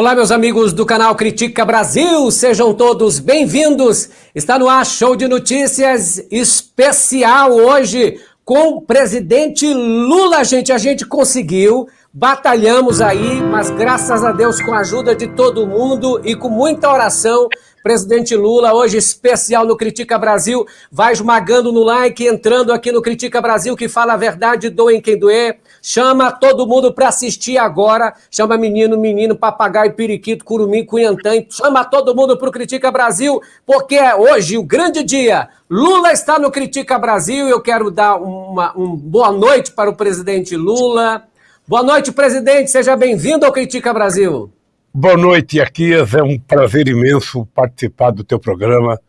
Olá, meus amigos do canal Critica Brasil, sejam todos bem-vindos. Está no ar show de notícias especial hoje com o presidente Lula, gente. A gente conseguiu, batalhamos aí, mas graças a Deus, com a ajuda de todo mundo e com muita oração, Presidente Lula, hoje especial no Critica Brasil, vai esmagando no like, entrando aqui no Critica Brasil, que fala a verdade, doem quem doer. Chama todo mundo para assistir agora. Chama menino, menino, papagaio, periquito, curumim, cunhantã. Chama todo mundo para o Critica Brasil, porque é hoje o grande dia. Lula está no Critica Brasil. Eu quero dar uma, uma boa noite para o presidente Lula. Boa noite, presidente. Seja bem-vindo ao Critica Brasil. Boa noite, Aquias. É um prazer imenso participar do teu programa.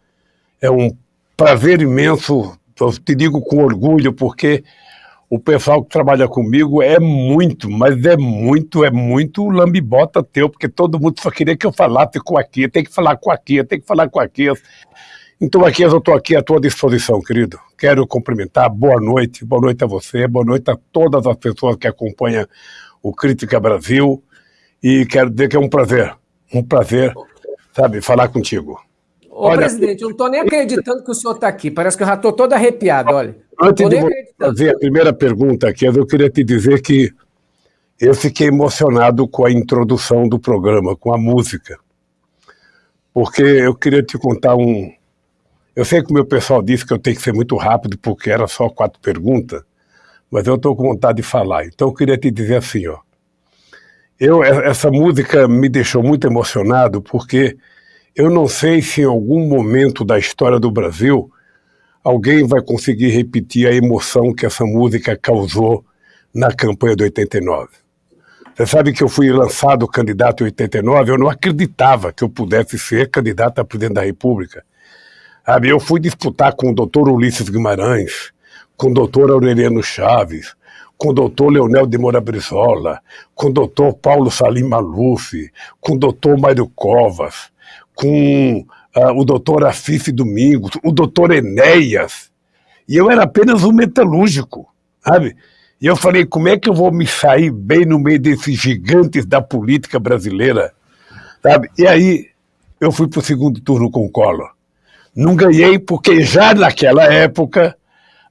É um prazer imenso, eu te digo com orgulho, porque o pessoal que trabalha comigo é muito, mas é muito, é muito lambibota teu, porque todo mundo só queria que eu falasse com a Aquias, tem que falar com a Aquias, tem que falar com a Aquias. Então, Aquias, eu estou aqui à tua disposição, querido. Quero cumprimentar, boa noite, boa noite a você, boa noite a todas as pessoas que acompanham o Crítica Brasil e quero dizer que é um prazer, um prazer, sabe, falar contigo. Ô, olha, presidente, eu não estou nem acreditando que o senhor está aqui. Parece que eu já estou todo arrepiado, olha. Antes de fazer a primeira pergunta aqui, eu queria te dizer que eu fiquei emocionado com a introdução do programa, com a música. Porque eu queria te contar um... Eu sei que o meu pessoal disse que eu tenho que ser muito rápido, porque era só quatro perguntas, mas eu estou com vontade de falar. Então eu queria te dizer assim, ó. Eu, essa música me deixou muito emocionado porque eu não sei se em algum momento da história do Brasil alguém vai conseguir repetir a emoção que essa música causou na campanha de 89. Você sabe que eu fui lançado candidato em 89, eu não acreditava que eu pudesse ser candidato a presidente da República. Eu fui disputar com o doutor Ulisses Guimarães, com o doutor Aureliano Chaves, com o doutor Leonel de Moura Brizola, com o doutor Paulo Salim Maluf, com o doutor Mário Covas, com uh, o doutor Afif Domingos, o doutor Enéas, e eu era apenas um metalúrgico, sabe? E eu falei, como é que eu vou me sair bem no meio desses gigantes da política brasileira, sabe? E aí eu fui para o segundo turno com o Collor. Não ganhei porque já naquela época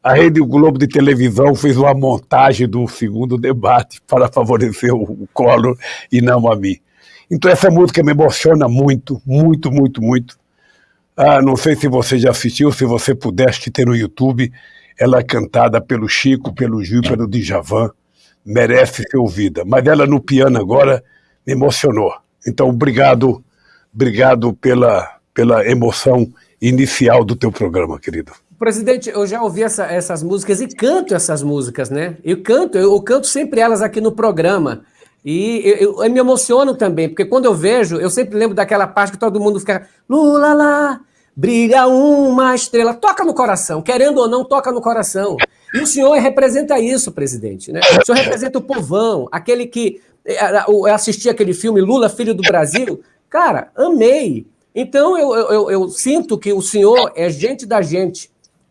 a Rede Globo de televisão fez uma montagem do segundo debate para favorecer o Collor e não a mim. Então essa música me emociona muito, muito, muito, muito. Ah, não sei se você já assistiu, se você pudesse ter no YouTube, ela é cantada pelo Chico, pelo Gil, pelo Djavan, merece ser ouvida. Mas ela no piano agora me emocionou. Então obrigado, obrigado pela, pela emoção inicial do teu programa, querido. Presidente, eu já ouvi essa, essas músicas e canto essas músicas, né? Eu canto, eu, eu canto sempre elas aqui no programa. E eu, eu, eu, me emociono também, porque quando eu vejo, eu sempre lembro daquela parte que todo mundo fica Lula lá, brilha uma estrela. Toca no coração, querendo ou não, toca no coração. E o senhor representa isso, presidente. Né? O senhor representa o povão, aquele que... Eh, eu assisti aquele filme Lula, Filho do Brasil. Cara, amei. Então eu, eu, eu sinto que o senhor é gente da gente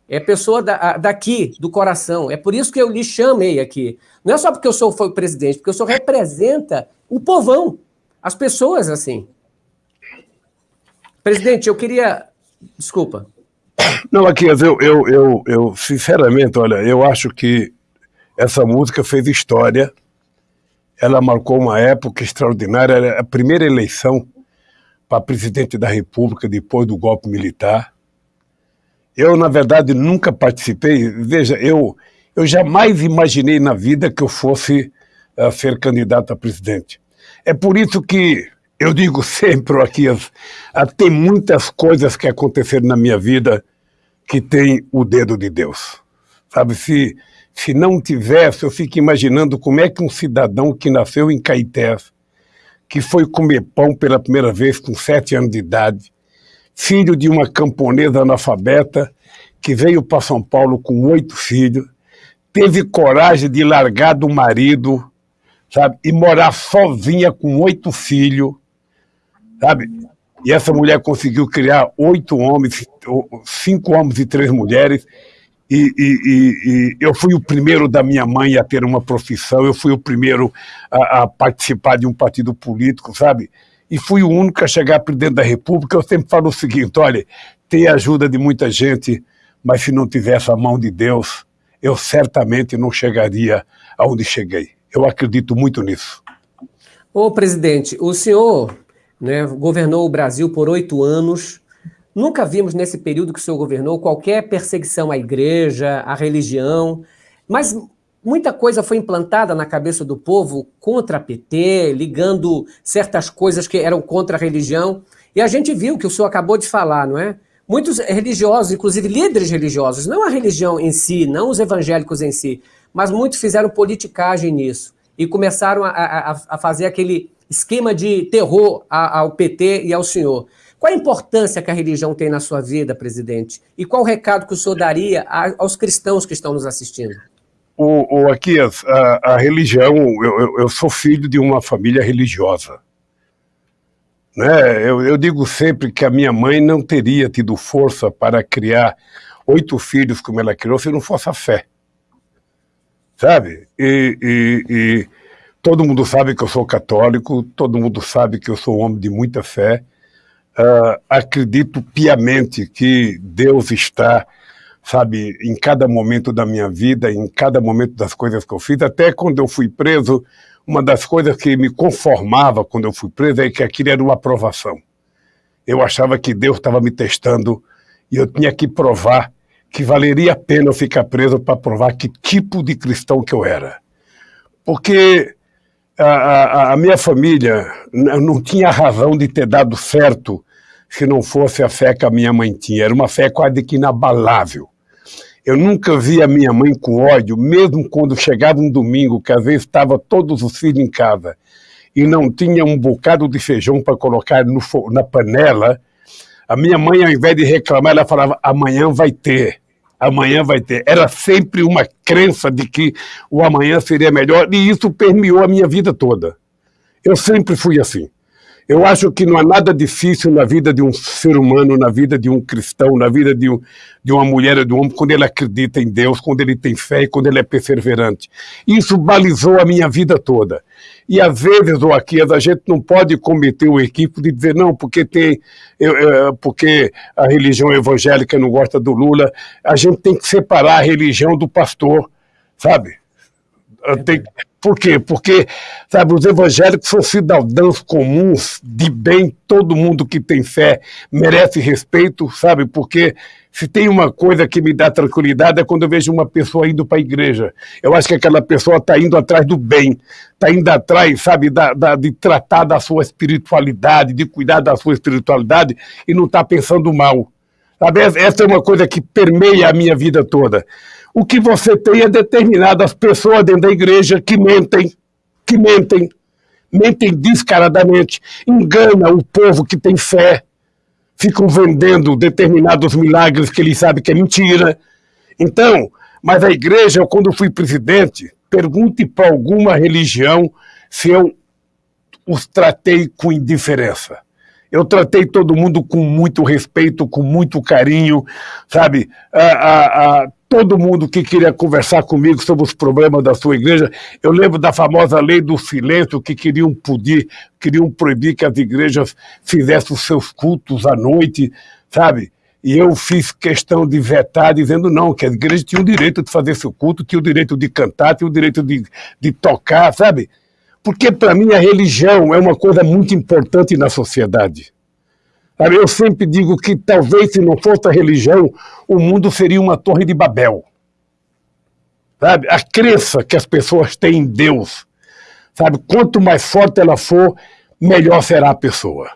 é pessoa da, daqui, do coração. É por isso que eu lhe chamei aqui. Não é só porque eu sou foi presidente, porque o senhor representa o povão, as pessoas assim. Presidente, eu queria... Desculpa. Não, aqui, eu, eu, eu, eu, sinceramente, olha, eu acho que essa música fez história, ela marcou uma época extraordinária, era a primeira eleição para presidente da República depois do golpe militar, eu, na verdade, nunca participei. Veja, eu, eu jamais imaginei na vida que eu fosse uh, ser candidato a presidente. É por isso que eu digo sempre aqui, uh, tem muitas coisas que aconteceram na minha vida que tem o dedo de Deus. Sabe, se, se não tivesse, eu fico imaginando como é que um cidadão que nasceu em Caetés, que foi comer pão pela primeira vez com sete anos de idade, filho de uma camponesa analfabeta que veio para São Paulo com oito filhos, teve coragem de largar do marido, sabe, e morar sozinha com oito filhos, sabe? E essa mulher conseguiu criar oito homens, cinco homens e três mulheres, e, e, e, eu fui o primeiro da minha mãe a ter uma profissão, eu fui o primeiro a, a, participar de um partido político, sabe? E fui o único a chegar para dentro da República. Eu sempre falo o seguinte: olha, tem a ajuda de muita gente, mas se não tivesse a mão de Deus, eu certamente não chegaria aonde cheguei. Eu acredito muito nisso. Ô, presidente, o senhor né, governou o Brasil por oito anos. Nunca vimos nesse período que o senhor governou qualquer perseguição à igreja, à religião, mas muita coisa foi implantada na cabeça do povo contra a PT, ligando certas coisas que eram contra a religião. E a gente viu que o senhor acabou de falar, não é? Muitos religiosos, inclusive líderes religiosos, não a religião em si, não os evangélicos em si, mas muitos fizeram politicagem nisso e começaram a, a, a fazer aquele esquema de terror ao PT e ao senhor. Qual a importância que a religião tem na sua vida, presidente? E qual o recado que o senhor daria aos cristãos que estão nos assistindo? O, o aqui, a, a religião, eu, eu, sou filho de uma família religiosa. Né? Eu, eu digo sempre que a minha mãe não teria tido força para criar oito filhos como ela criou se não fosse a fé. Sabe? E, e, e todo mundo sabe que eu sou católico, todo mundo sabe que eu sou um homem de muita fé. Uh, acredito piamente que Deus está, sabe, em cada momento da minha vida, em cada momento das coisas que eu fiz. Até quando eu fui preso, uma das coisas que me conformava quando eu fui preso é que aquilo era uma aprovação. Eu achava que Deus estava me testando e eu tinha que provar que valeria a pena eu ficar preso para provar que tipo de cristão que eu era. Porque a, a, a minha família não tinha razão de ter dado certo se não fosse a fé que a minha mãe tinha. Era uma fé quase que inabalável. Eu nunca vi a minha mãe com ódio, mesmo quando chegava um domingo, que às vezes estava todos os filhos em casa e não tinha um bocado de feijão para colocar no, na panela. A minha mãe, ao invés de reclamar, ela falava: amanhã vai ter, amanhã vai ter. Era sempre uma crença de que o amanhã seria melhor e isso permeou a minha vida toda. Eu sempre fui assim. Eu acho que não há nada difícil na vida de um ser humano, na vida de um cristão, na vida de, um, de uma mulher ou de um homem, quando ele acredita em Deus, quando ele tem fé e quando ele é perseverante. Isso balizou a minha vida toda. E às vezes, ou aqui, a gente não pode cometer o equipe de dizer, não, porque tem, eu, eu, porque a religião evangélica não gosta do Lula. A gente tem que separar a religião do pastor, sabe? Tem, por quê? Porque, sabe, os evangélicos são cidadãos comuns, de bem, todo mundo que tem fé merece respeito, sabe? Porque se tem uma coisa que me dá tranquilidade é quando eu vejo uma pessoa indo para a igreja. Eu acho que aquela pessoa está indo atrás do bem, está indo atrás, sabe, da, da, de tratar da sua espiritualidade, de cuidar da sua espiritualidade e não está pensando mal. Sabe? Essa é uma coisa que permeia a minha vida toda. O que você tem é determinadas pessoas dentro da igreja que mentem, que mentem, mentem descaradamente, engana o povo que tem fé, ficam vendendo determinados milagres que eles sabem que é mentira. Então, mas a igreja, quando fui presidente, pergunte para alguma religião se eu os tratei com indiferença. Eu tratei todo mundo com muito respeito, com muito carinho, sabe? A, a, a, todo mundo que queria conversar comigo sobre os problemas da sua igreja. Eu lembro da famosa lei do silêncio, que queriam pedir, queriam proibir que as igrejas fizessem os seus cultos à noite, sabe? E eu fiz questão de vetar, dizendo não, que a igreja tinha o direito de fazer seu culto, tinha o direito de cantar, tinha o direito de, de tocar, sabe? Porque, para mim, a religião é uma coisa muito importante na sociedade. Eu sempre digo que talvez se não fosse a religião, o mundo seria uma torre de Babel. Sabe? A crença que as pessoas têm em Deus, sabe? Quanto mais forte ela for, melhor será a pessoa.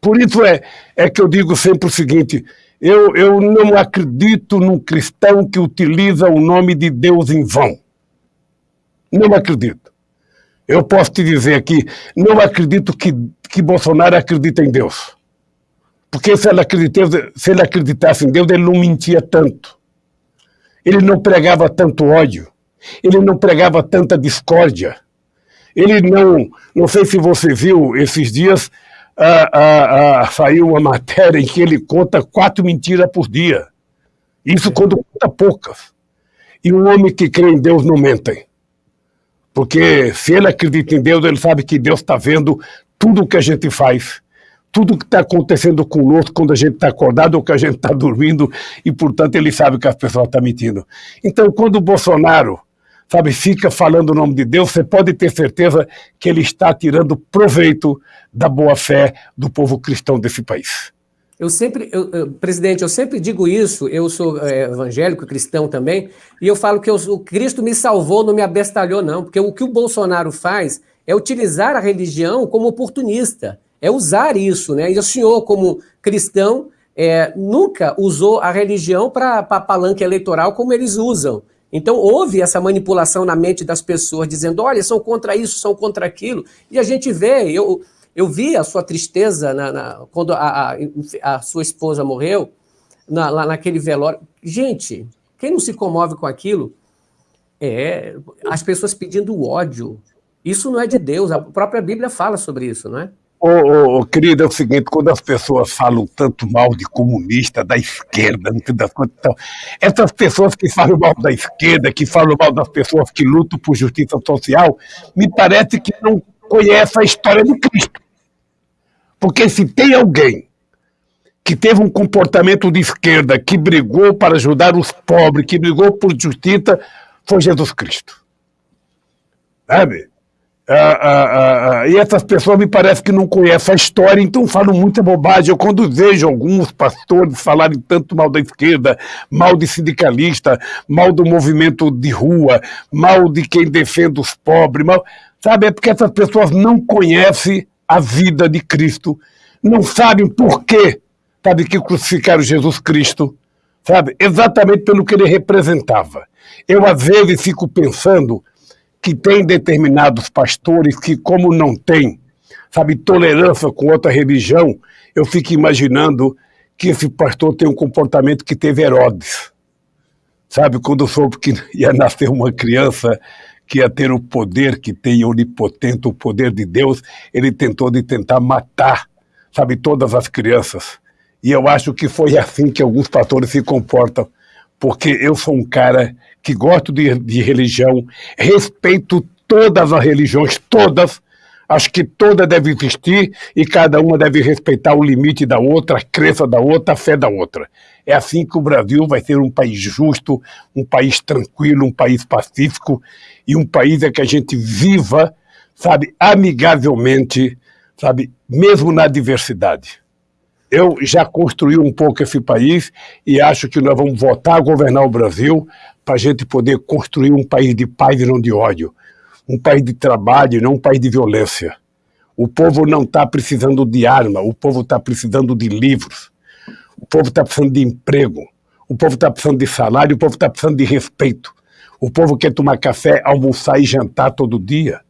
Por isso é, é que eu digo sempre o seguinte: eu, eu não acredito num cristão que utiliza o nome de Deus em vão. Não acredito. Eu posso te dizer aqui, não acredito que, que Bolsonaro acredita em Deus. Porque se ele, acreditasse, se ele acreditasse em Deus, ele não mentia tanto. Ele não pregava tanto ódio. Ele não pregava tanta discórdia. Ele não. Não sei se você viu esses dias, ah, ah, ah, saiu uma matéria em que ele conta quatro mentiras por dia. Isso quando conta poucas. E um homem que crê em Deus não mente. Porque se ele acredita em Deus, ele sabe que Deus está vendo tudo o que a gente faz, tudo que está acontecendo conosco quando a gente está acordado ou que a gente está dormindo, e portanto ele sabe que as pessoas estão mentindo. Então, quando o Bolsonaro sabe, fica falando o nome de Deus, você pode ter certeza que ele está tirando proveito da boa fé do povo cristão desse país. Eu sempre, eu, presidente, eu sempre digo isso, eu sou é, evangélico, cristão também, e eu falo que eu, o Cristo me salvou, não me abestalhou, não, porque o que o Bolsonaro faz é utilizar a religião como oportunista, é usar isso, né? E o senhor, como cristão, é, nunca usou a religião para palanque eleitoral como eles usam. Então houve essa manipulação na mente das pessoas, dizendo, olha, são contra isso, são contra aquilo, e a gente vê, eu eu vi a sua tristeza na, na, quando a, a, a, sua esposa morreu, na, lá naquele velório. Gente, quem não se comove com aquilo? É as pessoas pedindo ódio. Isso não é de Deus, a própria Bíblia fala sobre isso, não é? Ô, ô, ô, querido, é o seguinte, quando as pessoas falam tanto mal de comunista, da esquerda, sei das coisas, então, essas pessoas que falam mal da esquerda, que falam mal das pessoas que lutam por justiça social, me parece que não conhece a história de Cristo. Porque se tem alguém que teve um comportamento de esquerda, que brigou para ajudar os pobres, que brigou por justiça, foi Jesus Cristo. Sabe? Ah, ah, ah, ah e essas pessoas me parece que não conhecem a história, então falam muita bobagem. Eu, quando vejo alguns pastores falarem tanto mal da esquerda, mal de sindicalista, mal do movimento de rua, mal de quem defende os pobres, mal, Sabe, é porque essas pessoas não conhecem a vida de Cristo, não sabem por quê, sabe, que crucificaram Jesus Cristo, sabe, exatamente pelo que ele representava. Eu, às vezes, fico pensando que tem determinados pastores que, como não tem, sabe, tolerância com outra religião, eu fico imaginando que esse pastor tem um comportamento que teve Herodes. Sabe, quando soube que ia nascer uma criança que ia ter o poder que tem onipotente, o poder de Deus, ele tentou de tentar matar, sabe, todas as crianças. E eu acho que foi assim que alguns pastores se comportam, porque eu sou um cara que gosto de, de religião, respeito todas as religiões, todas, Acho que toda deve existir e cada uma deve respeitar o limite da outra, a crença da outra, a fé da outra. É assim que o Brasil vai ser um país justo, um país tranquilo, um país pacífico e um país em que a gente viva, sabe, amigavelmente, sabe, mesmo na diversidade. Eu já construí um pouco esse país e acho que nós vamos votar a governar o Brasil para a gente poder construir um país de paz e não de ódio um país de trabalho, não um país de violência. O povo não está precisando de arma, o povo está precisando de livros, o povo está precisando de emprego, o povo está precisando de salário, o povo está precisando de respeito. O povo quer tomar café, almoçar e jantar todo dia.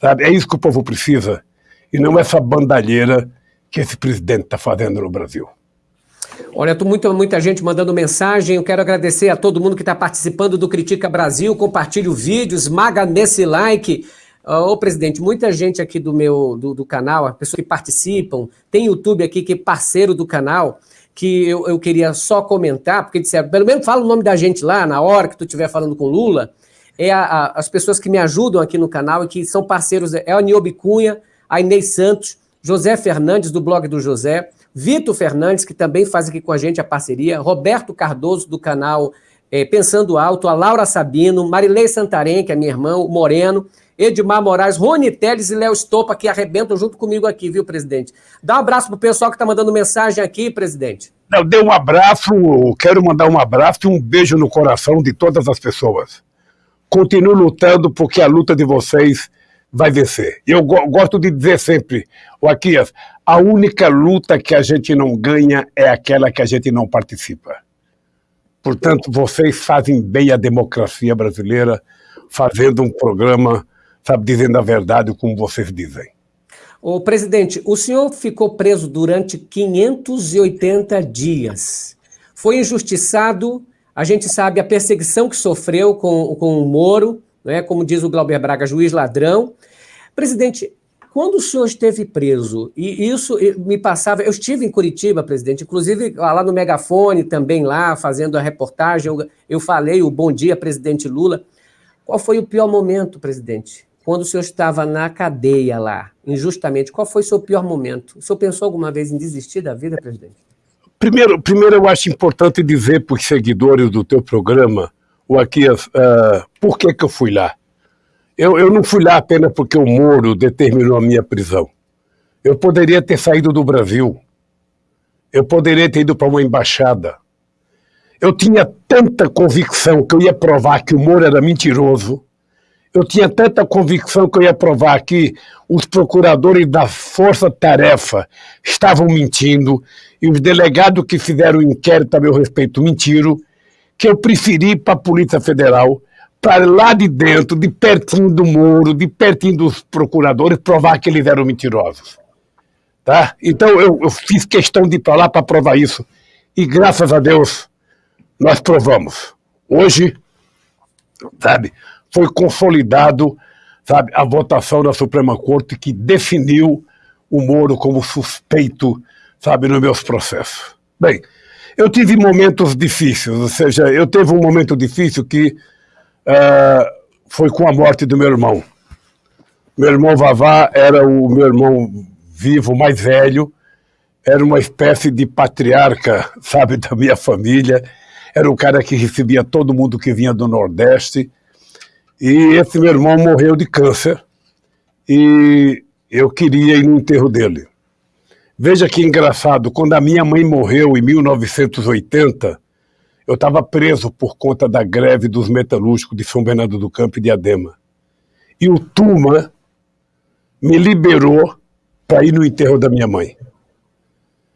Sabe? É isso que o povo precisa. E não essa bandalheira que esse presidente está fazendo no Brasil. Olha, tô muito, muita gente mandando mensagem. Eu quero agradecer a todo mundo que está participando do Critica Brasil. Compartilhe o vídeo, esmaga nesse like. Ô, presidente, muita gente aqui do meu do, do, canal, pessoas que participam, tem YouTube aqui que é parceiro do canal, que eu, eu queria só comentar, porque disseram, pelo menos fala o nome da gente lá, na hora que tu estiver falando com Lula, é a, a, as pessoas que me ajudam aqui no canal e que são parceiros, é a Niobe Cunha, a Inês Santos, José Fernandes, do blog do José, Vitor Fernandes, que também faz aqui com a gente a parceria, Roberto Cardoso, do canal é, Pensando Alto, a Laura Sabino, Marilei Santarém, que é minha irmã, o Moreno, Edmar Moraes, Rony Teles e Léo Estopa, que arrebentam junto comigo aqui, viu, presidente? Dá um abraço pro pessoal que está mandando mensagem aqui, presidente. Eu dei um abraço, quero mandar um abraço e um beijo no coração de todas as pessoas. Continuo lutando porque a luta de vocês vai vencer. Eu go gosto de dizer sempre, o Aquias, a única luta que a gente não ganha é aquela que a gente não participa. Portanto, vocês fazem bem a democracia brasileira, fazendo um programa, sabe, dizendo a verdade como vocês dizem. O presidente, o senhor ficou preso durante 580 dias. Foi injustiçado, a gente sabe a perseguição que sofreu com, com o Moro, né, como diz o Glauber Braga, juiz ladrão. Presidente, Quando o senhor esteve preso, e isso me passava, eu estive em Curitiba, presidente, inclusive lá no Megafone também lá, fazendo a reportagem, eu, eu falei o bom dia, presidente Lula. Qual foi o pior momento, presidente? Quando o senhor estava na cadeia lá, injustamente, qual foi o seu pior momento? O senhor pensou alguma vez em desistir da vida, presidente? Primeiro, primeiro eu acho importante dizer para os seguidores do teu programa, o Aquias, uh, por que, que eu fui lá? Eu, eu não fui lá apenas porque o Moro determinou a minha prisão. Eu poderia ter saído do Brasil. Eu poderia ter ido para uma embaixada. Eu tinha tanta convicção que eu ia provar que o Moro era mentiroso. Eu tinha tanta convicção que eu ia provar que os procuradores da Força Tarefa estavam mentindo e os delegados que fizeram o inquérito a meu respeito mentiram, que eu preferi ir para a Polícia Federal para lá de dentro, de pertinho do muro, de pertinho dos procuradores, provar que eles eram mentirosos. Tá? Então eu, eu fiz questão de ir para lá para provar isso. E graças a Deus nós provamos. Hoje, sabe, foi consolidado sabe, a votação da Suprema Corte que definiu o Moro como suspeito, sabe, nos meus processos. Bem, eu tive momentos difíceis, ou seja, eu teve um momento difícil que uh, foi com a morte do meu irmão. Meu irmão Vavá era o meu irmão vivo mais velho, era uma espécie de patriarca, sabe, da minha família. Era um cara que recebia todo mundo que vinha do Nordeste. E esse meu irmão morreu de câncer e eu queria ir no enterro dele. Veja que engraçado, quando a minha mãe morreu em 1980, eu estava preso por conta da greve dos metalúrgicos de São Bernardo do Campo e de Adema. E o Tuma me liberou para ir no enterro da minha mãe.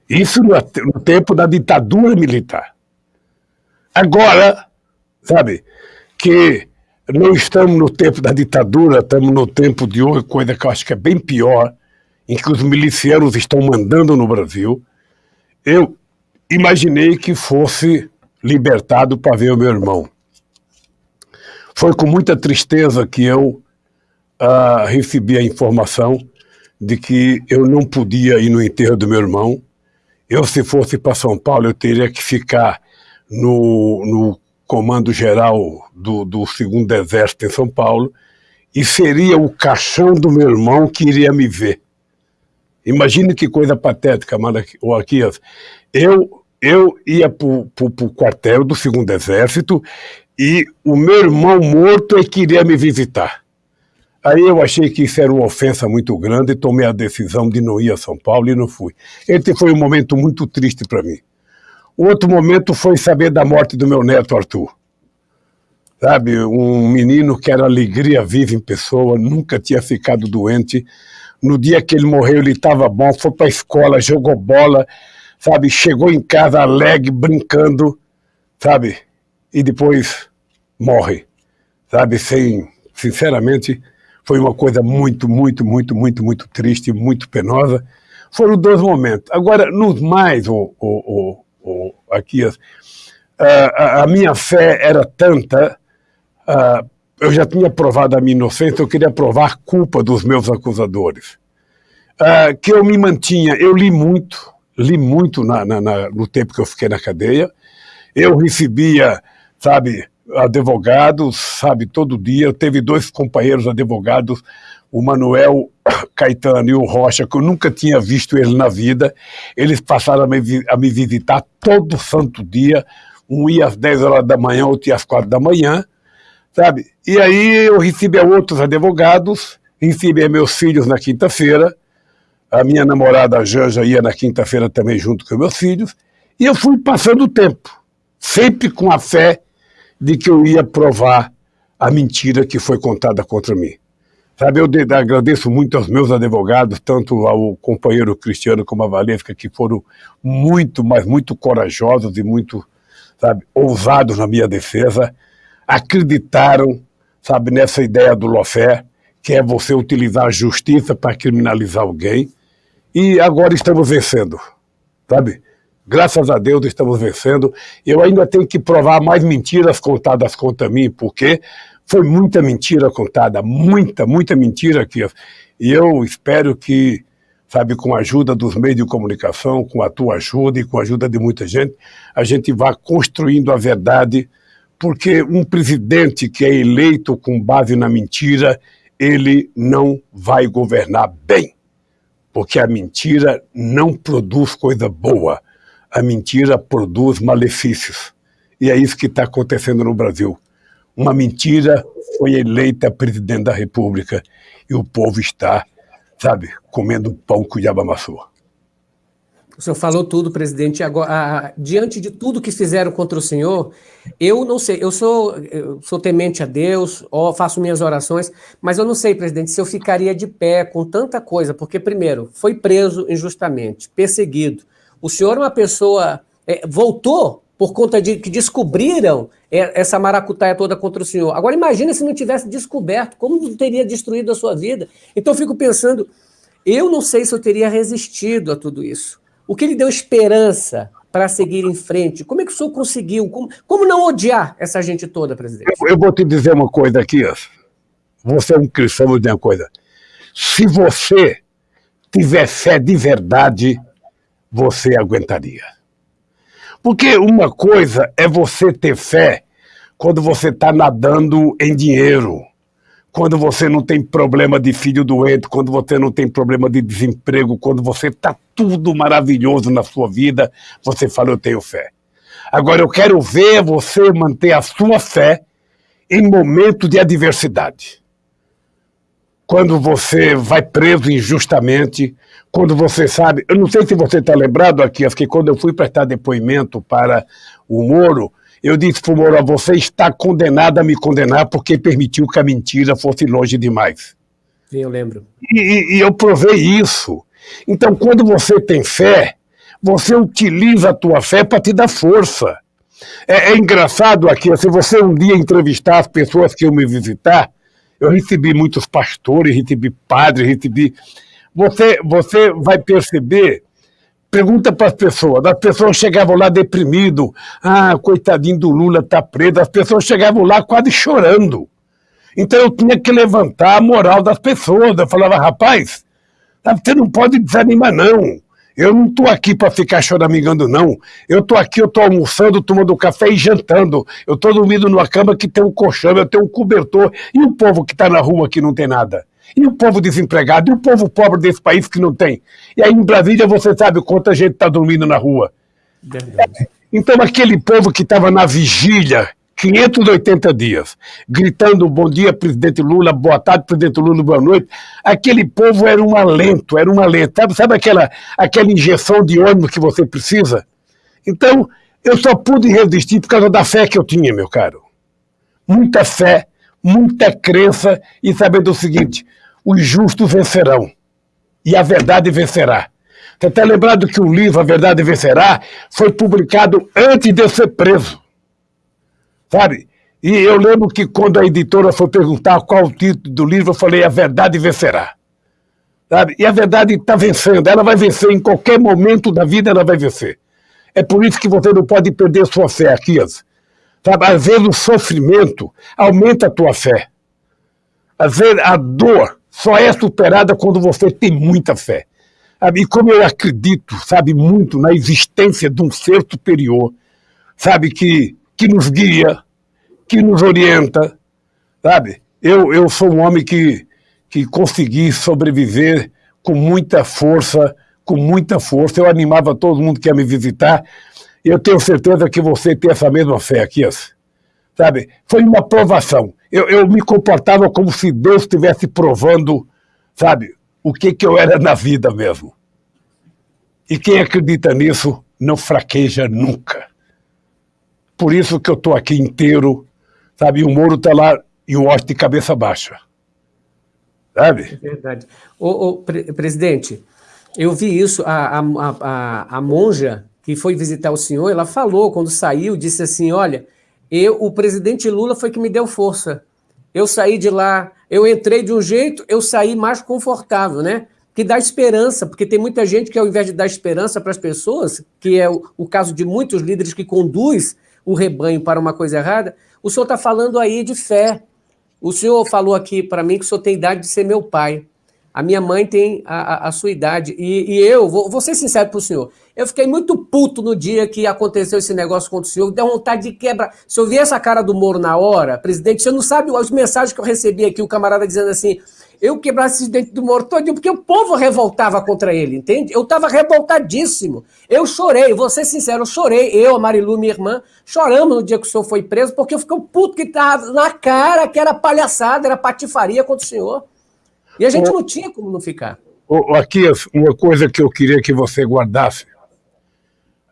Isso no, tempo da ditadura militar. Agora, sabe, que não estamos no tempo da ditadura, estamos no tempo de hoje, coisa que eu acho que é bem pior, em que os milicianos estão mandando no Brasil. Eu imaginei que fosse libertado para ver o meu irmão. Foi com muita tristeza que eu uh, recebi a informação de que eu não podia ir no enterro do meu irmão. Eu, se fosse para São Paulo, eu teria que ficar no, no comando geral do, do segundo exército em São Paulo e seria o caixão do meu irmão que iria me ver. Imagine que coisa patética, Malaquias. Eu eu ia para o quartel do segundo exército e o meu irmão morto é me visitar. Aí eu achei que isso era uma ofensa muito grande e tomei a decisão de não ir a São Paulo e não fui. Esse foi um momento muito triste para mim. Outro momento foi saber da morte do meu neto Arthur. Sabe, um menino que era alegria viva em pessoa, nunca tinha ficado doente. No dia que ele morreu, ele estava bom, foi para a escola, jogou bola, sabe? Chegou em casa alegre, brincando, sabe? E depois morre, sabe? Sem, sinceramente, foi uma coisa muito, muito, muito, muito, muito triste, muito penosa. Foram dois momentos. Agora, nos mais, o, o, o, o aqui, a, a, minha fé era tanta, uh, eu já tinha provado a minha inocência, eu queria provar a culpa dos meus acusadores. Uh, que eu me mantinha, eu li muito, li muito na, na, na, no tempo que eu fiquei na cadeia. Eu recebia, sabe, advogados, sabe, todo dia. Eu teve dois companheiros advogados, o Manuel Caetano e o Rocha, que eu nunca tinha visto ele na vida. Eles passaram a me, a me visitar todo santo dia. Um ia às 10 horas da manhã, outro ia às 4 da manhã, sabe? E aí eu recebia outros advogados, recebia meus filhos na quinta-feira, a minha namorada Janja ia na quinta-feira também junto com meus filhos, e eu fui passando o tempo, sempre com a fé de que eu ia provar a mentira que foi contada contra mim. Sabe, eu agradeço muito aos meus advogados, tanto ao companheiro Cristiano como a Valesca, que foram muito, mas muito corajosos e muito, sabe, ousados na minha defesa, acreditaram, sabe, nessa ideia do lofé, que é você utilizar a justiça para criminalizar alguém, e agora estamos vencendo, sabe? Graças a Deus estamos vencendo. Eu ainda tenho que provar mais mentiras contadas contra mim, porque foi muita mentira contada, muita, muita mentira que E eu espero que, sabe, com a ajuda dos meios de comunicação, com a tua ajuda e com a ajuda de muita gente, a gente vá construindo a verdade, porque um presidente que é eleito com base na mentira, ele não vai governar bem. Porque a mentira não produz coisa boa. A mentira produz malefícios. E é isso que está acontecendo no Brasil. Uma mentira foi eleita presidente da República e o povo está, sabe, comendo pão que o diabo amassou. O senhor falou tudo, presidente. Agora, diante de tudo que fizeram contra o senhor, eu não sei, eu sou, eu sou temente a Deus, ó, faço minhas orações, mas eu não sei, presidente, se eu ficaria de pé com tanta coisa, porque, primeiro, foi preso injustamente, perseguido. O senhor é uma pessoa. É, voltou por conta de que descobriram essa maracutaia toda contra o senhor. Agora imagine se não tivesse descoberto, como teria destruído a sua vida. Então eu fico pensando, eu não sei se eu teria resistido a tudo isso. O que lhe deu esperança para seguir em frente? Como é que o senhor conseguiu? Como, como não odiar essa gente toda, presidente? Eu, eu vou te dizer uma coisa aqui. Você é um cristão, vou dizer uma coisa. Se você tiver fé de verdade, você aguentaria. Porque uma coisa é você ter fé quando você está nadando em dinheiro, quando você não tem problema de filho doente, quando você não tem problema de desemprego, quando você está tudo maravilhoso na sua vida, você fala, eu tenho fé. Agora eu quero ver você manter a sua fé em momento de adversidade. Quando você vai preso injustamente, quando você sabe. Eu não sei se você está lembrado aqui, que quando eu fui prestar depoimento para o Moro, eu disse para o Moro: você está condenado a me condenar porque permitiu que a mentira fosse longe demais. Sim, eu lembro. E, e eu provei isso. Então, quando você tem fé, você utiliza a tua fé para te dar força. É, é, engraçado aqui, se você um dia entrevistar as pessoas que iam me visitar, eu recebi muitos pastores, recebi padres, recebi você, você vai perceber. Pergunta para as pessoas. As pessoas chegavam lá deprimido. Ah, coitadinho do Lula tá preso. As pessoas chegavam lá quase chorando. Então eu tinha que levantar a moral das pessoas. Eu falava, rapaz, você não pode desanimar, não. Eu não estou aqui para ficar choramingando, não. Eu estou aqui, eu estou almoçando, tomando café e jantando. Eu estou dormindo numa cama que tem um colchão, eu tenho um cobertor. E o povo que está na rua que não tem nada? E o povo desempregado? E o povo pobre desse país que não tem? E aí em Brasília você sabe quanta gente está dormindo na rua. Verdade. Então aquele povo que estava na vigília, 580 dias, gritando bom dia, presidente Lula, boa tarde, presidente Lula, boa noite, aquele povo era um alento, era um alento. Sabe, sabe aquela, aquela injeção de ânimo que você precisa? Então, eu só pude resistir por causa da fé que eu tinha, meu caro. Muita fé, muita crença e sabendo o seguinte, os justos vencerão e a verdade vencerá. Você está lembrado que o livro A Verdade Vencerá foi publicado antes de eu ser preso. Sabe? E eu lembro que quando a editora foi perguntar qual o título do livro, eu falei A Verdade Vencerá. Sabe? E a verdade está vencendo, ela vai vencer em qualquer momento da vida, ela vai vencer. É por isso que você não pode perder sua fé, Akias. Sabe? Às vezes o sofrimento aumenta a tua fé. Às vezes a dor só é superada quando você tem muita fé. E como eu acredito, sabe, muito na existência de um ser superior, sabe, que, que nos guia, que nos orienta, sabe? Eu, eu sou um homem que, que consegui sobreviver com muita força, com muita força. Eu animava todo mundo que ia me visitar. Eu tenho certeza que você tem essa mesma fé aqui, sabe? Foi uma provação eu, eu me comportava como se Deus estivesse provando, sabe, o que, que eu era na vida mesmo. E quem acredita nisso não fraqueja nunca. Por isso que eu estou aqui inteiro, sabe? E o Moro está lá e o Oste de cabeça baixa. Sabe? É verdade. Ô, ô pre presidente, eu vi isso, a, a, a, a monja que foi visitar o senhor, ela falou, quando saiu, disse assim, olha, eu, o presidente Lula foi que me deu força. Eu saí de lá, eu entrei de um jeito, eu saí mais confortável, né? Que dá esperança, porque tem muita gente que, ao invés de dar esperança para as pessoas, que é o, o, caso de muitos líderes que conduz o rebanho para uma coisa errada, o senhor está falando aí de fé. O senhor falou aqui para mim que o senhor tem idade de ser meu pai. A minha mãe tem a, a, a sua idade. E, e eu, vou, vou, ser sincero para o senhor, eu fiquei muito puto no dia que aconteceu esse negócio contra o senhor. Deu vontade de quebrar. Se eu vi essa cara do Moro na hora, presidente, você não sabe as mensagens que eu recebi aqui, o camarada dizendo assim: eu quebrasse esse dente do Moro todinho, porque o povo revoltava contra ele, entende? Eu estava revoltadíssimo. Eu chorei, vou ser sincero, eu chorei. Eu, a Marilu, minha irmã, choramos no dia que o senhor foi preso, porque eu fiquei puto que estava na cara que era palhaçada, era patifaria contra o senhor. E a gente não tinha como não ficar. Aqui, uma coisa que eu queria que você guardasse.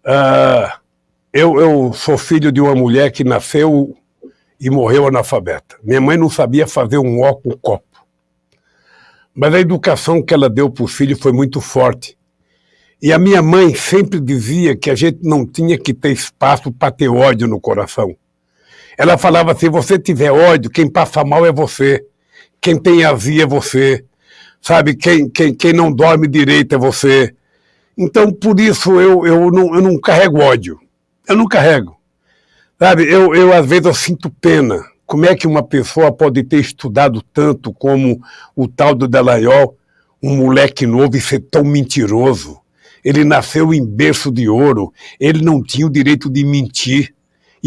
Uh, eu, eu sou filho de uma mulher que nasceu e morreu analfabeta. Minha mãe não sabia fazer um ó com copo. Mas a educação que ela deu para o filho foi muito forte. E a minha mãe sempre dizia que a gente não tinha que ter espaço para ter ódio no coração. Ela falava: se você tiver ódio, quem passa mal é você. Quem tem azia é você. Sabe, quem, quem, quem não dorme direito é você. Então, por isso, eu, eu, não, eu não carrego ódio. Eu não carrego. Sabe, eu, eu às vezes eu sinto pena como é que uma pessoa pode ter estudado tanto como o tal do Dallagnol, um moleque novo e ser tão mentiroso? Ele nasceu em berço de ouro, ele não tinha o direito de mentir.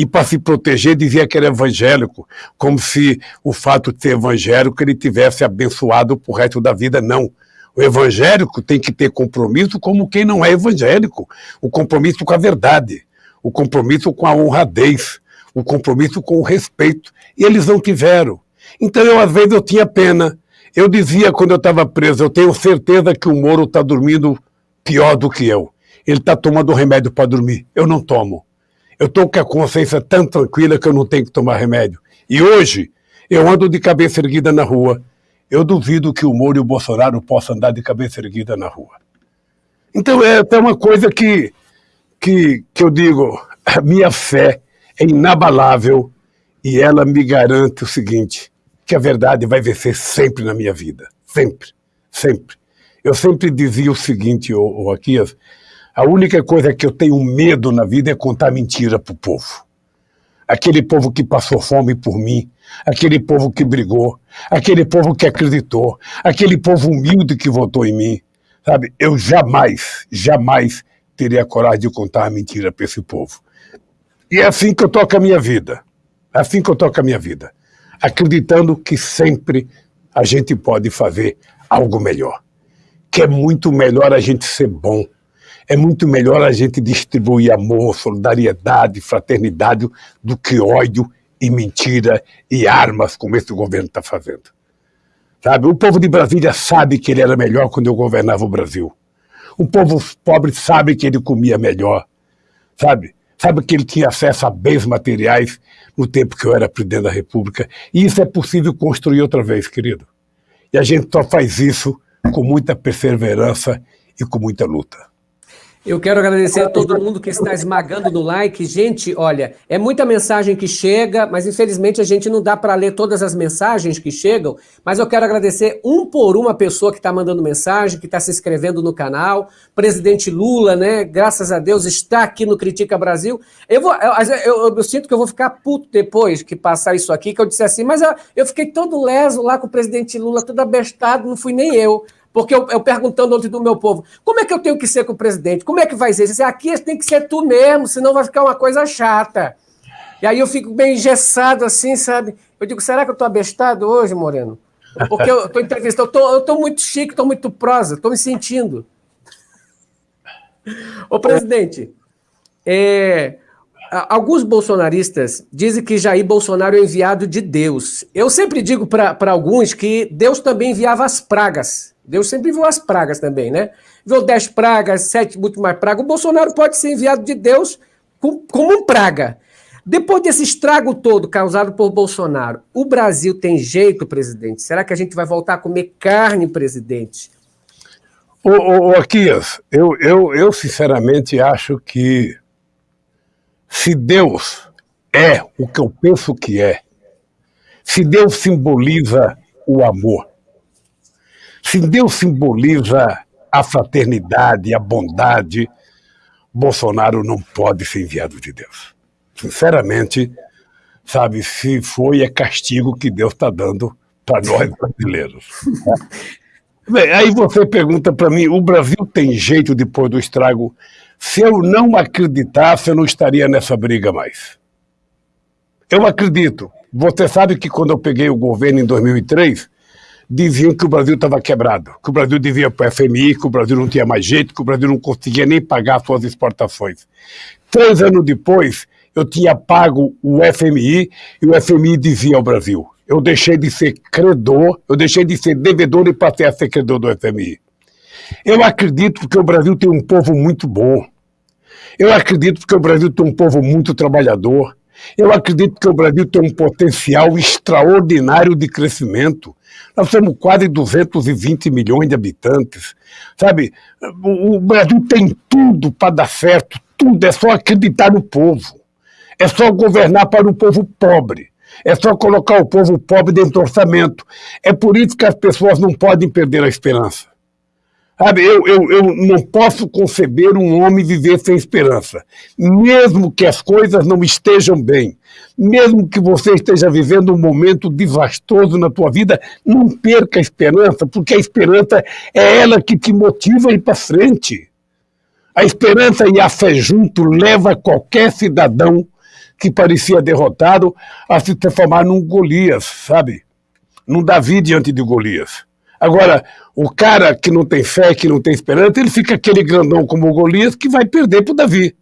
E para se proteger dizia que era evangélico, como se o fato de ser evangélico ele tivesse abençoado pro resto da vida. Não. O evangélico tem que ter compromisso como quem não é evangélico. O compromisso com a verdade, o compromisso com a honradez, o compromisso com o respeito. E eles não tiveram. Então, eu, às vezes, eu tinha pena. Eu dizia quando eu estava preso, eu tenho certeza que o Moro está dormindo pior do que eu. Ele está tomando remédio para dormir. Eu não tomo. Eu estou com a consciência tão tranquila que eu não tenho que tomar remédio. E hoje, eu ando de cabeça erguida na rua. Eu duvido que o Moro e o Bolsonaro possam andar de cabeça erguida na rua. Então, é até uma coisa que, que, que eu digo, a minha fé é inabalável e ela me garante o seguinte, que a verdade vai vencer sempre na minha vida. Sempre, sempre. Eu sempre dizia o seguinte, ô, ô Aquias, a única coisa que eu tenho medo na vida é contar mentira para o povo. Aquele povo que passou fome por mim, aquele povo que brigou, aquele povo que acreditou, aquele povo humilde que votou em mim. Sabe, eu jamais, jamais teria coragem de contar mentira para esse povo. E é assim que eu toco a minha vida. É assim que eu toco a minha vida. Acreditando que sempre a gente pode fazer algo melhor. Que é muito melhor a gente ser bom. É muito melhor a gente distribuir amor, solidariedade, fraternidade do que ódio e mentira e armas como esse governo está fazendo. Sabe? O povo de Brasília sabe que ele era melhor quando eu governava o Brasil. O povo pobre sabe que ele comia melhor. Sabe? Sabe que ele tinha acesso a bens materiais no tempo que eu era presidente da República. E isso é possível construir outra vez, querido. E a gente só faz isso com muita perseverança e com muita luta. Eu quero agradecer a todo mundo que está esmagando no like. Gente, olha, é muita mensagem que chega, mas infelizmente a gente não dá para ler todas as mensagens que chegam. Mas eu quero agradecer um por uma pessoa que está mandando mensagem, que está se inscrevendo no canal. Presidente Lula, né? Graças a Deus, está aqui no Critica Brasil. Eu, vou, eu, eu, eu sinto que eu vou ficar puto depois que passar isso aqui, que eu disse assim, mas eu, eu fiquei todo leso lá com o presidente Lula, todo abestado, não fui nem eu. Porque eu, eu perguntando ontem do meu povo, como é que eu tenho que ser com o presidente? Como é que vai ser? Disse, aqui tem que ser tu mesmo, senão vai ficar uma coisa chata. E aí eu fico bem engessado assim, sabe? Eu digo, será que eu estou abestado hoje, Moreno? Porque eu estou entrevistando, eu estou muito chique, estou muito prosa, estou me sentindo. Ô, presidente, é, alguns bolsonaristas dizem que Jair Bolsonaro é enviado de Deus. Eu sempre digo para alguns que Deus também enviava as pragas. Deus sempre enviou as pragas também, né? Enviou dez pragas, sete mais pragas. O Bolsonaro pode ser enviado de Deus como um praga. Depois desse estrago todo causado por Bolsonaro, o Brasil tem jeito, presidente? Será que a gente vai voltar a comer carne, presidente? Ô, ô, ô Aquias, eu, eu, eu sinceramente acho que se Deus é o que eu penso que é, se Deus simboliza o amor, se Deus simboliza a fraternidade, a bondade, Bolsonaro não pode ser enviado de Deus. Sinceramente, sabe, se foi, é castigo que Deus está dando para nós brasileiros. Bem, aí você pergunta para mim, o Brasil tem jeito depois do estrago? Se eu não acreditasse, eu não estaria nessa briga mais. Eu acredito. Você sabe que quando eu peguei o governo em 2003, diziam que o Brasil estava quebrado, que o Brasil devia para o FMI, que o Brasil não tinha mais jeito, que o Brasil não conseguia nem pagar suas exportações. Três anos depois, eu tinha pago o FMI e o FMI dizia ao Brasil: eu deixei de ser credor, eu deixei de ser devedor e passei a ser credor do FMI. Eu acredito que o Brasil tem um povo muito bom. Eu acredito que o Brasil tem um povo muito trabalhador. Eu acredito que o Brasil tem um potencial extraordinário de crescimento. Nós temos quase 220 milhões de habitantes. Sabe, o Brasil tem tudo para dar certo, tudo. É só acreditar no povo. É só governar para o povo pobre. É só colocar o povo pobre dentro do orçamento. É por isso que as pessoas não podem perder a esperança. Sabe, eu, eu, eu não posso conceber um homem viver sem esperança. Mesmo que as coisas não estejam bem, mesmo que você esteja vivendo um momento desastroso na tua vida, não perca a esperança, porque a esperança é ela que te motiva a ir para frente. A esperança e a fé junto leva qualquer cidadão que parecia derrotado a se transformar num Golias, sabe? Num Davi diante de Golias. Agora, o cara que não tem fé, que não tem esperança, ele fica aquele grandão como o Golias que vai perder para o Davi.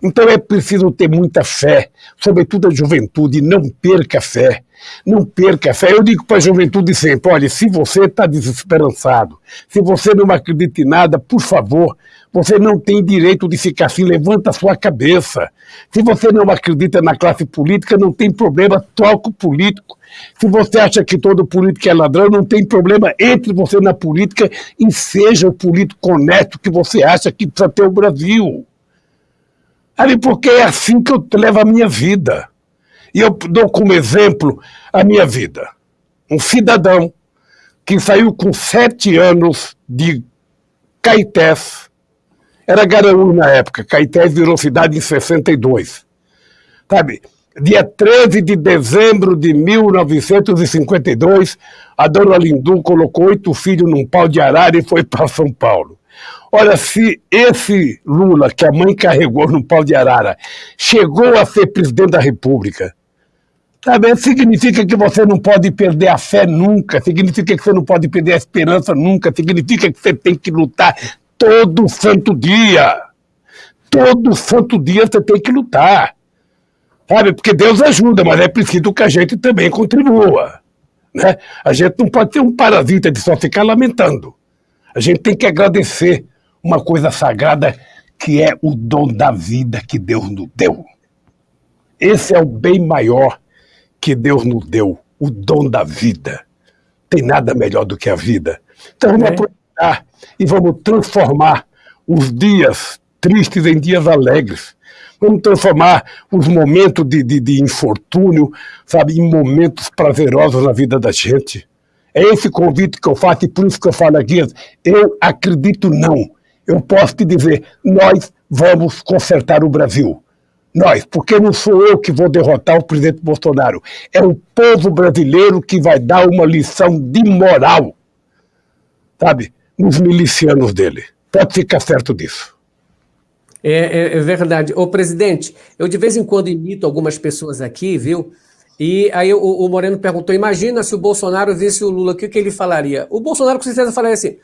Então é preciso ter muita fé, sobretudo a juventude, não perca a fé. Não perca a fé. Eu digo para a juventude sempre: olha, se você está desesperançado, se você não acredita em nada, por favor, você não tem direito de ficar assim, levanta a sua cabeça. Se você não acredita na classe política, não tem problema, troca o político. Se você acha que todo político é ladrão, não tem problema, entre você na política e seja o político honesto que você acha que precisa ter o Brasil. Ali, porque é assim que eu levo a minha vida. E eu dou como exemplo a minha vida. Um cidadão que saiu com sete anos de Caetés, era Garaú na época, Caetés virou cidade em 62. Sabe, dia 13 de dezembro de 1952, a dona Lindu colocou oito filhos num pau de arara e foi para São Paulo. Olha, se esse Lula, que a mãe carregou no pau de arara, chegou a ser presidente da República, sabe, significa que você não pode perder a fé nunca, significa que você não pode perder a esperança nunca, significa que você tem que lutar todo santo dia. Todo santo dia você tem que lutar. Sabe? Porque Deus ajuda, mas é preciso que a gente também contribua. Né? A gente não pode ter um parasita de só ficar lamentando. A gente tem que agradecer uma coisa sagrada que é o dom da vida que Deus nos deu. Esse é o bem maior que Deus nos deu, o dom da vida. Tem nada melhor do que a vida. Então vamos é. aproveitar e vamos transformar os dias tristes em dias alegres. Vamos transformar os momentos de, de, de infortúnio, sabe, em momentos prazerosos na vida da gente. É esse convite que eu faço e por isso que eu falo aqui, eu acredito não. Eu posso te dizer, nós vamos consertar o Brasil. Nós, porque não sou eu que vou derrotar o presidente Bolsonaro. É o povo brasileiro que vai dar uma lição de moral. Sabe? Nos milicianos dele. Pode ficar certo disso. É, é, é, verdade. Ô, presidente, eu de vez em quando imito algumas pessoas aqui, viu? E aí o, o Moreno perguntou, imagina se o Bolsonaro visse o Lula, o que, que ele falaria? O Bolsonaro com certeza falaria assim,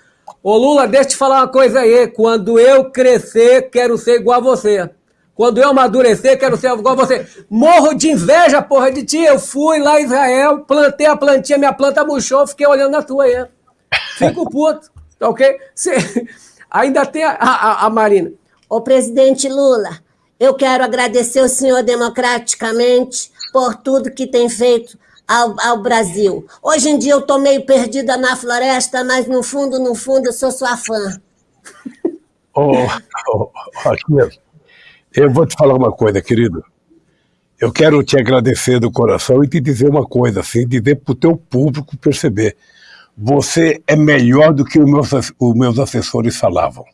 ô Lula, deixa eu te falar uma coisa aí, quando eu crescer, quero ser igual a você. Quando eu amadurecer, quero ser igual a você. Morro de inveja, porra, de ti. Eu fui lá em Israel, plantei a plantinha, minha planta murchou, fiquei olhando na tua aí. Fico puto. Tá ok? Cê, ainda tem a, a, a Marina. Ô presidente Lula, eu quero agradecer o senhor democraticamente por tudo que tem feito ao, ao, Brasil. Hoje em dia eu estou meio perdida na floresta, mas no fundo, no fundo, eu sou sua fã. Oh, oh, oh, eu vou te falar uma coisa, querido. Eu quero te agradecer do coração e te dizer uma coisa, assim, dizer para o teu público perceber você é melhor do que os meus, os meus assessores falavam.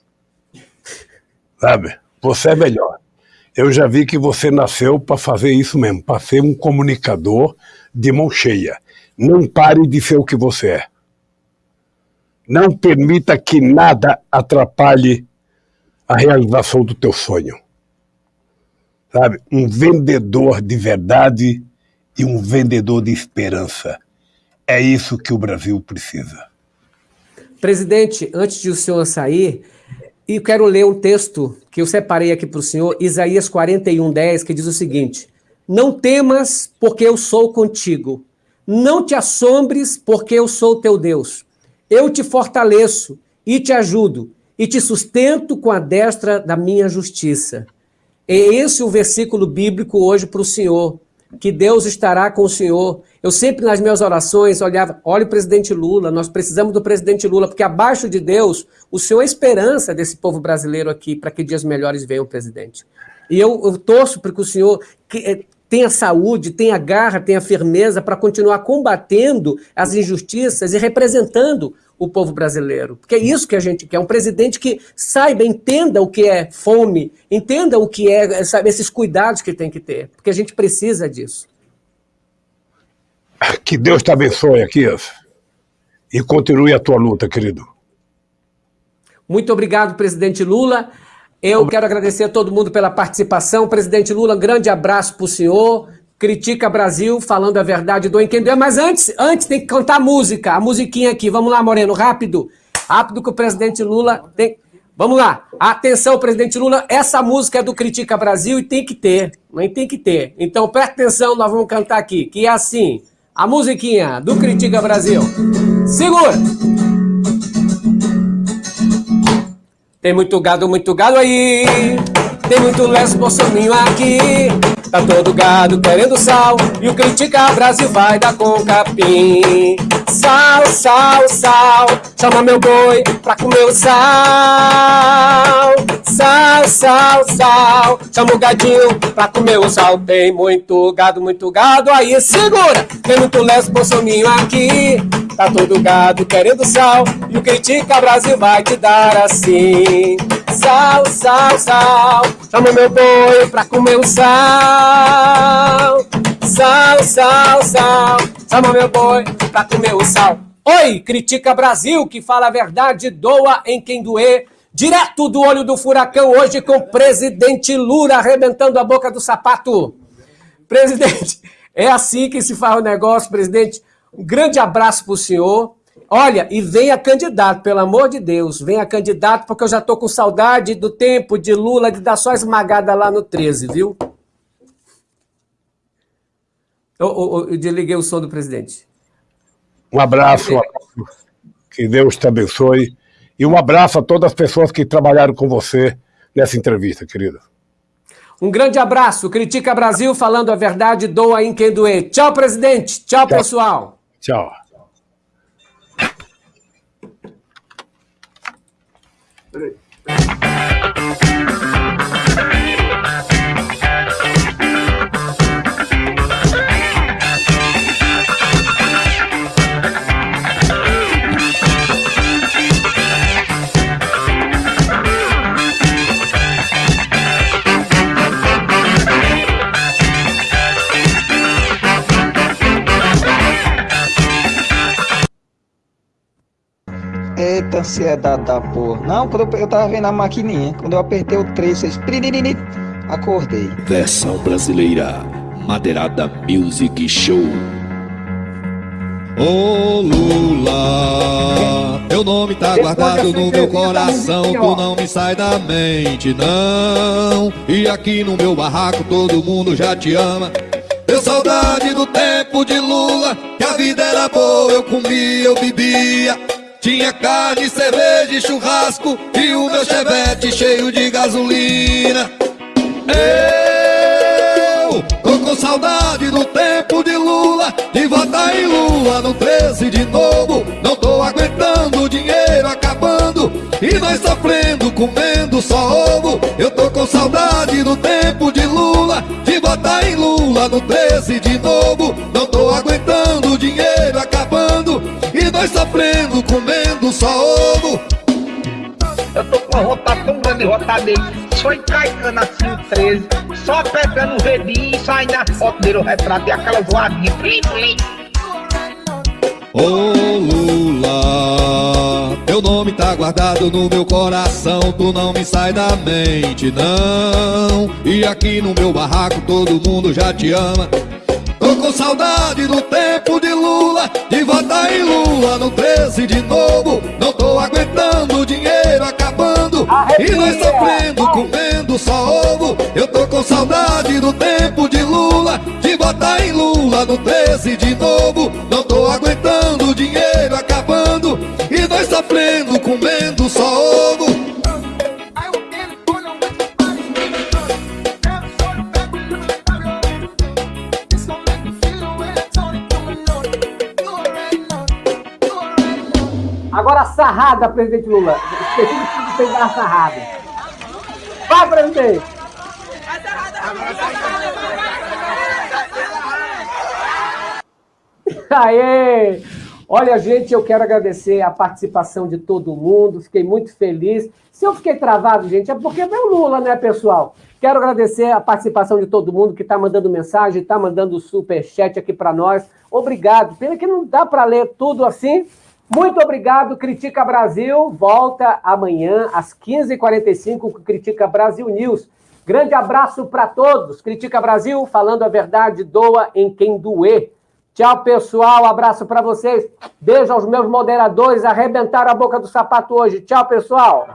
Sabe? Você é melhor. Eu já vi que você nasceu para fazer isso mesmo, para ser um comunicador de mão cheia. Não pare de ser o que você é. não permita que nada atrapalhe a realização do teu sonho. Sabe? Um vendedor de verdade e um vendedor de esperança. É isso que o Brasil precisa. Presidente, antes de o senhor sair, eu quero ler um texto que eu separei aqui para o senhor, Isaías 41, 10, que diz o seguinte: Não temas, porque eu sou contigo. Não te assombres, porque eu sou teu Deus. Eu te fortaleço e te ajudo, e te sustento com a destra da minha justiça. É esse o versículo bíblico hoje para o senhor que Deus estará com o senhor. Eu sempre nas minhas orações olhava, olha o presidente Lula, nós precisamos do presidente Lula, porque abaixo de Deus, o senhor é esperança desse povo brasileiro aqui, para que dias melhores venham, presidente. E eu, eu torço para que o senhor que, é, tenha saúde, tenha garra, tenha firmeza para continuar combatendo as injustiças e representando o povo brasileiro. Porque é isso que a gente quer, um presidente que saiba, entenda o que é fome, entenda o que é sabe, esses cuidados que tem que ter, porque a gente precisa disso. Que Deus te abençoe aqui e continue a tua luta, querido. Muito obrigado, presidente Lula. Eu quero agradecer a todo mundo pela participação. Presidente Lula, um grande abraço para o senhor. Critica Brasil, falando a verdade do Enquendê. Mas antes, antes tem que cantar música, a musiquinha aqui. Vamos lá, Moreno, rápido. Rápido que o presidente Lula tem... Vamos lá. Atenção, presidente Lula, essa música é do Critica Brasil e tem que ter. Nem tem que ter. Então, presta atenção, nós vamos cantar aqui, que é assim. A musiquinha do Critica Brasil. Segura! Tem muito gado, muito gado aí. Tem muito lesbo bolsominho aqui. Tá todo gado querendo sal E o Critica Brasil vai dar com capim. Sal, sal, sal Chama meu boi pra comer o sal. Sal, sal, sal Chama o gadinho pra comer o sal. Tem muito gado, muito gado Aí segura. Tem muito lesbo bolsominho aqui. Tá todo gado querendo sal E o Critica Brasil vai te dar assim Sal, sal, sal Chama meu boi pra comer o sal Sal, sal, sal Chama meu boi pra comer o sal Oi, Critica Brasil, que fala a verdade, doa em quem doer Direto do olho do furacão, hoje com o presidente Lula arrebentando a boca do sapato. Presidente, é assim que se faz o negócio, presidente. Um grande abraço para o senhor. Olha, e venha candidato, pelo amor de Deus, venha candidato, porque eu já tô com saudade do tempo de Lula de dar só esmagada lá no 13, viu? Eu, eu, eu desliguei o som do presidente. Um abraço, um abraço, que Deus te abençoe, e um abraço a todas as pessoas que trabalharam com você nessa entrevista, querida. Um grande abraço, Critica Brasil, falando a verdade, doa em quem doer. Tchau, presidente. Tchau, Tchau. pessoal. Tchau. Bye. Eita ansiedade da porra. Não, quando eu, eu tava vendo a maquininha, quando eu apertei o 3, fez... Acordei. Versão brasileira. Madeirada Music Show. Ô oh, Lula, teu nome tá guardado no meu coração, tu não me sai da mente, não. E aqui no meu barraco todo mundo já te ama. Deu saudade do tempo de Lula, que a vida era boa, eu comia, eu bebia. Tinha carne, cerveja e churrasco E o meu chevette cheio de gasolina. Eu tô com saudade do tempo de Lula De votar em Lula no 13 de novo. Não tô aguentando o dinheiro acabando E nós sofrendo, comendo só ovo. Eu tô com saudade do tempo de Lula De votar em Lula no 13 de novo. Não tô aguentando o dinheiro acabando E nós sofrendo, comendo só ovo. Eu tô com vontade tão grande dele. Só encaixando assim o 13. Só pegando o redinho e saindo na foto dele, o retrato e aquela voadinha. Ô oh, Lula, Teu nome tá guardado no meu coração, tu não me sai da mente, não. E aqui no meu barraco todo mundo já te ama. Com saudade do tempo de Lula, de votar em Lula no 13 de novo. Não tô aguentando o dinheiro acabando e nós sofrendo, comendo só ovo. Eu tô com saudade do tempo de Lula, de votar em Lula no 13 de novo. Não tô aguentando o dinheiro acabando e nós sofrendo, sarrada, presidente Lula. Esqueci de pegar a sarrada. Vai, presidente! Aê! Olha, gente, eu quero agradecer a participação de todo mundo, fiquei muito feliz. Se eu fiquei travado, gente, é porque é o Lula, né, pessoal? Quero agradecer a participação de todo mundo que está mandando mensagem, está mandando superchat aqui para nós. Obrigado. Pena que não dá para ler tudo assim, muito obrigado, Critica Brasil. Volta amanhã às 15h45 com Critica Brasil News. Grande abraço para todos. Critica Brasil, falando a verdade, doa em quem doer. Tchau, pessoal. Abraço para vocês. Beijo aos meus moderadores. Arrebentaram a boca do sapato hoje. Tchau, pessoal.